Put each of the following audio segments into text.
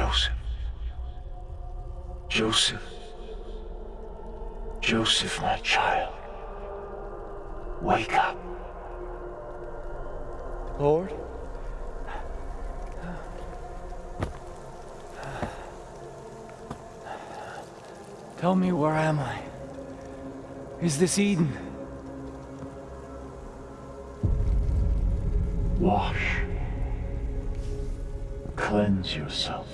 Joseph. Joseph. Joseph, my child. Wake up. Lord? Tell me, where am I? Is this Eden? Wash. Cleanse yourself.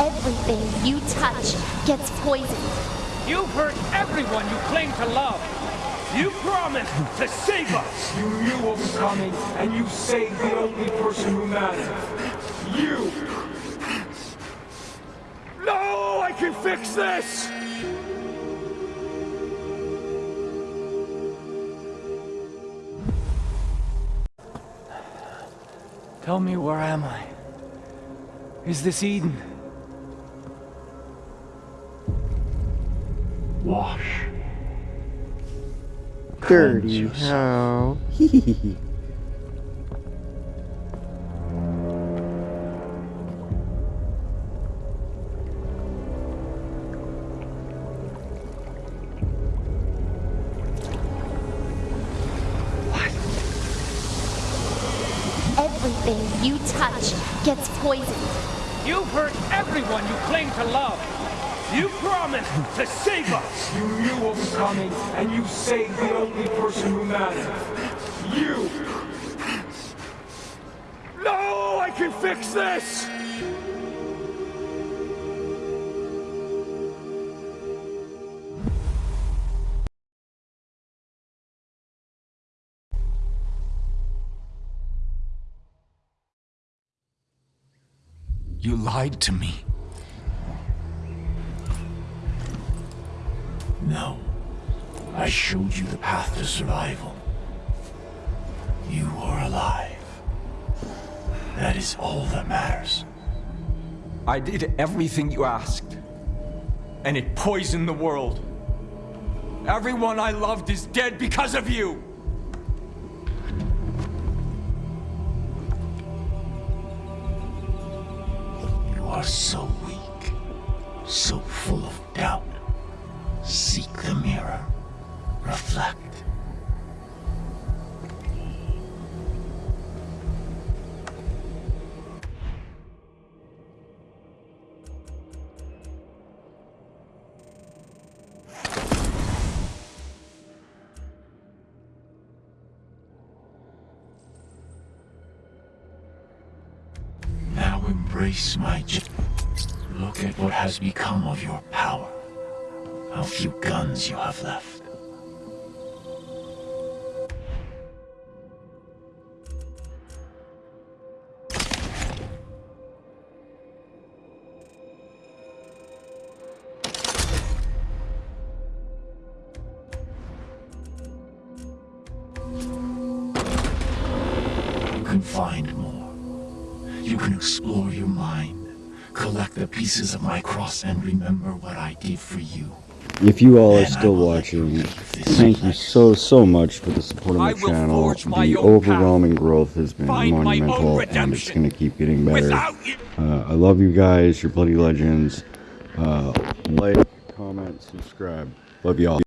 Everything you touch gets poisoned. You've hurt everyone you claim to love. You promised to save us. You knew what was coming, and you saved the only person who mattered. You! No, I can fix this! Tell me, where am I? Is this Eden? Wash. Dirty yourself. how? Everything you touch gets poisoned. You've hurt everyone you claim to love. You promised to save us. You knew what was coming, and you saved the only person who mattered. You! No, I can fix this! You lied to me. No. I showed you the path to survival. You are alive. That is all that matters. I did everything you asked. And it poisoned the world. Everyone I loved is dead because of you! You are so weak, so full of doubt. Seek the mirror. Reflect. Now embrace my Look at what has become of your power. How few guns you have left. You can find more. You can explore your mind, collect the pieces of my cross, and remember what I did for you. If you all are still will let you watching, thank you so, so much for the support of I my channel. The own overwhelming growth has been Find my own monumental, and it's going to keep getting better. Uh, I love you guys. You're bloody legends. Uh, like, comment, subscribe. Love y'all.